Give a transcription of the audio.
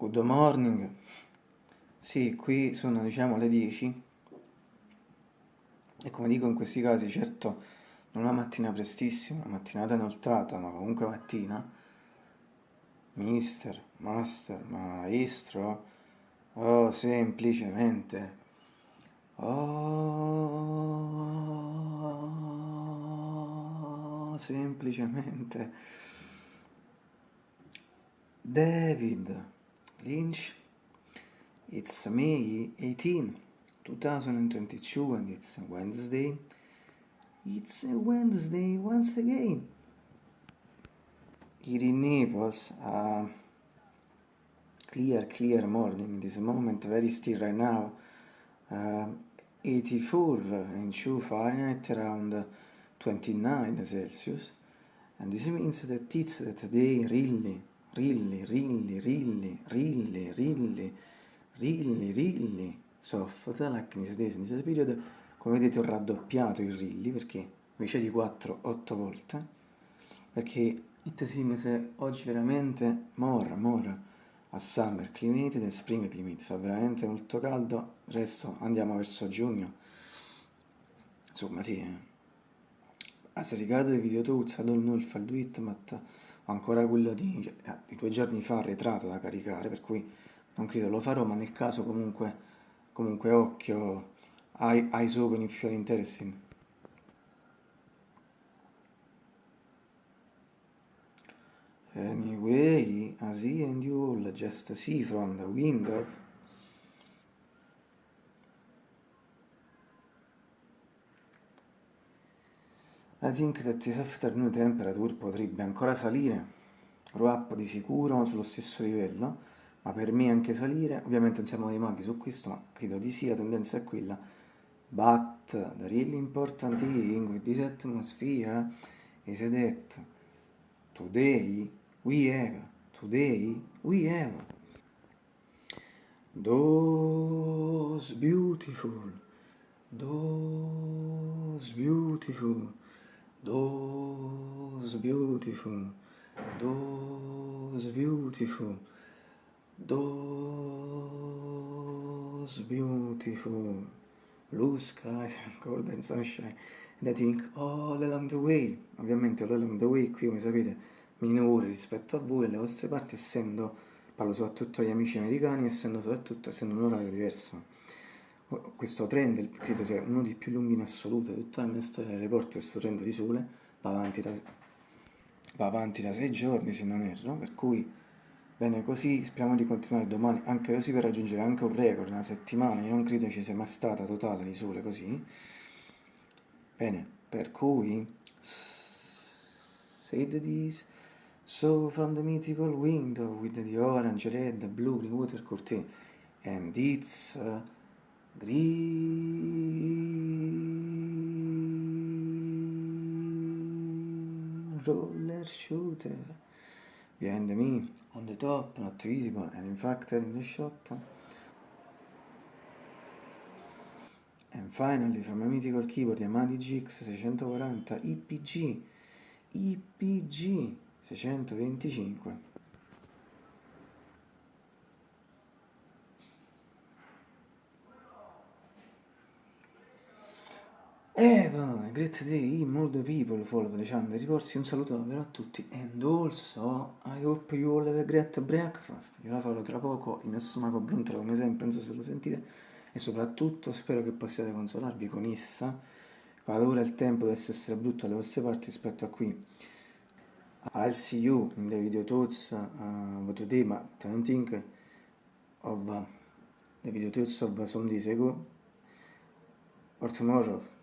Good morning. Sì, qui sono diciamo le 10 e come dico in questi casi, certo non una mattina prestissima, una mattinata inoltrata, ma comunque mattina, mister, master, maestro, oh, semplicemente, oh, semplicemente, David. Lynch. It's May 18, 2022 and it's Wednesday. It's a Wednesday once again. It enables a clear, clear morning in this moment, very still right now. Uh, 84 in 2 Fahrenheit around 29 Celsius and this means that it's that day really rilli, rilli, rilli, rilli, rilli, rilli, rilli, soffota, l'acne in this period, come vedete ho raddoppiato i rilli, perché invece di 4, 8 volte, perché it seems oggi veramente mora, mora, a summer climate e spring climate, fa veramente molto caldo, adesso andiamo verso giugno, insomma sì, eh. As regard the video tools, I don't know if I'll do it, but ancora quello di, eh, di, due giorni fa arretrato da caricare, per cui non credo lo farò, ma nel caso comunque, comunque occhio, eyes open if you're interested. Anyway, as he and you all just see from the window, I think that this afternoon temperature potrebbe ancora salire, grow up di sicuro sullo stesso livello, ma per me anche salire, ovviamente non siamo dei maghi su questo, ma credo di sì, la tendenza è quella, but the really important thing with this atmosphere is that today we have, today we have those beautiful, those beautiful those beautiful, those beautiful, those beautiful blue skies and golden sunshine and I think all along the way, ovviamente all along the way qui come sapete minore rispetto a voi, alle vostre parti essendo, parlo soprattutto agli amici americani, essendo soprattutto essendo un orario diverso questo trend credo sia uno dei più lunghi in assoluto di tutta la mia storia. Dell'aeroporto, questo trend di sole va avanti, da, va avanti da sei giorni se non erro, per cui bene così, speriamo di continuare domani anche così per raggiungere anche un record, una settimana, io non credo ci sia mai stata totale di sole così, bene, per cui said this so from the mythical window with the orange, red, blue, water curtain and it's uh, green roller shooter. Behind me. On the top not visible. And in fact in the shot. And finally from a mythical keyboard Yamaha GX 640 IPG IPG 625 Eva, eh, great day, the people follow the channel, riporsi un saluto davvero a tutti and also I hope you all have a great breakfast, io la farò tra poco in stomaco brontola come sempre, non so se lo sentite. E soprattutto spero che possiate consolarvi con essa quando ora il tempo dovesse essere brutto alle vostre parti rispetto a qui. I'll see you in the video thoughts uh, today, but don't think of uh, the video thoughts of some days ago or tomorrow